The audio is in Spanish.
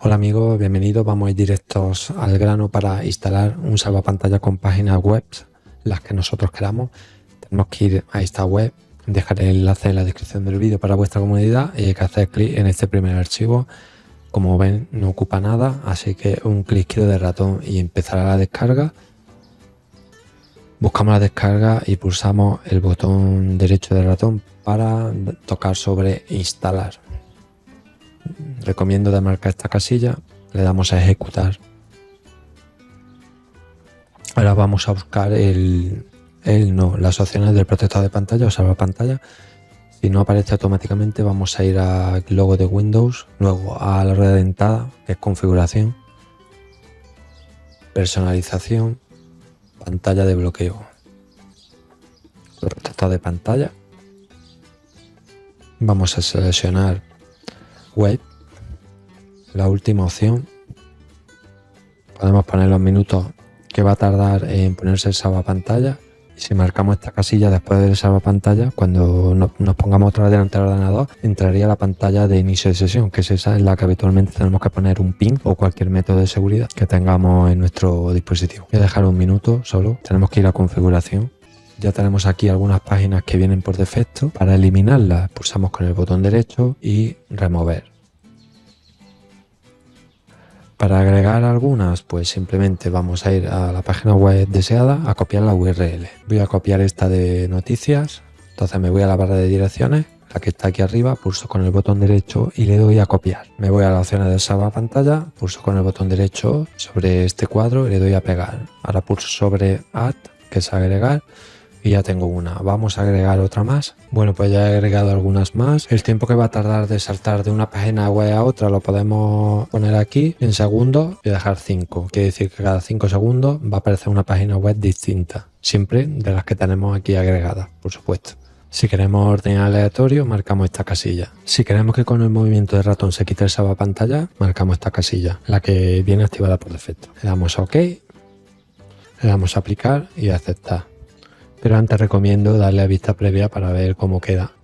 Hola amigos, bienvenidos. Vamos a ir directos al grano para instalar un salvapantalla con páginas web, las que nosotros queramos. Tenemos que ir a esta web, dejaré el enlace en la descripción del vídeo para vuestra comunidad y hay que hacer clic en este primer archivo. Como ven, no ocupa nada, así que un clic izquierdo de ratón y empezará la descarga. Buscamos la descarga y pulsamos el botón derecho del ratón para tocar sobre instalar recomiendo de marcar esta casilla, le damos a ejecutar. Ahora vamos a buscar el, el no, las opciones del protector de pantalla o salvar pantalla. Si no aparece automáticamente vamos a ir al logo de Windows, luego a la rueda dentada, que es configuración, personalización, pantalla de bloqueo, protector de pantalla. Vamos a seleccionar web la última opción. Podemos poner los minutos que va a tardar en ponerse el pantalla y si marcamos esta casilla después del pantalla cuando nos pongamos otra vez delante del ordenador entraría la pantalla de inicio de sesión que es esa en la que habitualmente tenemos que poner un pin o cualquier método de seguridad que tengamos en nuestro dispositivo. Voy a dejar un minuto solo. Tenemos que ir a configuración. Ya tenemos aquí algunas páginas que vienen por defecto. Para eliminarlas pulsamos con el botón derecho y remover para agregar algunas, pues simplemente vamos a ir a la página web deseada a copiar la URL. Voy a copiar esta de noticias, entonces me voy a la barra de direcciones, la que está aquí arriba, pulso con el botón derecho y le doy a copiar. Me voy a la opción de salva pantalla, pulso con el botón derecho sobre este cuadro y le doy a pegar. Ahora pulso sobre Add, que es agregar, y ya tengo una. Vamos a agregar otra más. Bueno, pues ya he agregado algunas más. El tiempo que va a tardar de saltar de una página web a otra lo podemos poner aquí en segundos y dejar 5. Quiere decir que cada 5 segundos va a aparecer una página web distinta. Siempre de las que tenemos aquí agregadas, por supuesto. Si queremos orden aleatorio, marcamos esta casilla. Si queremos que con el movimiento de ratón se quite el pantalla, marcamos esta casilla, la que viene activada por defecto. Le damos a OK, le damos a aplicar y aceptar pero antes recomiendo darle a vista previa para ver cómo queda.